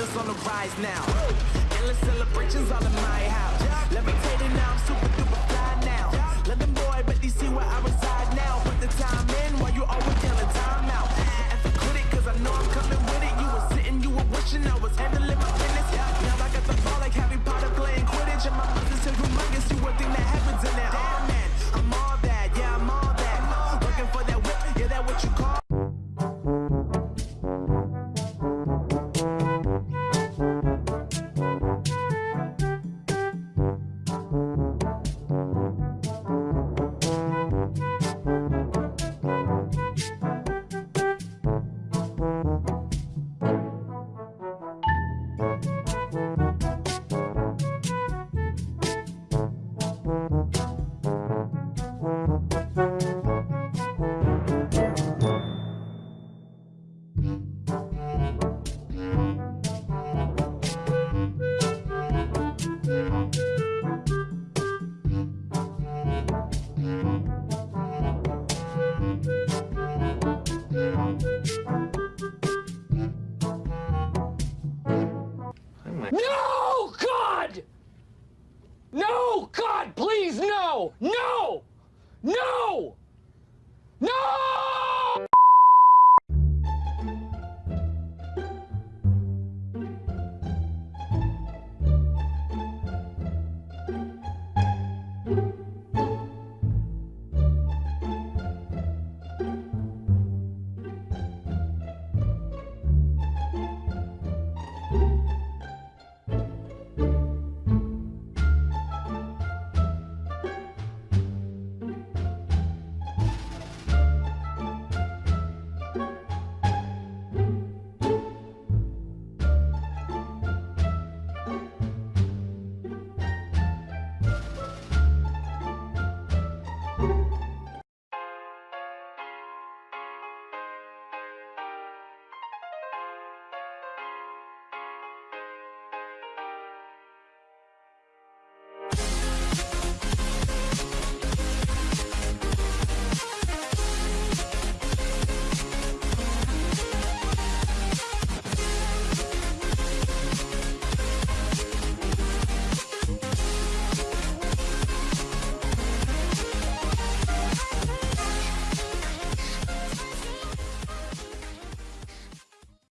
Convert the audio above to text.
others on the rise now. Endless celebrations all in my house. Let me Oh God, please, no, no, no!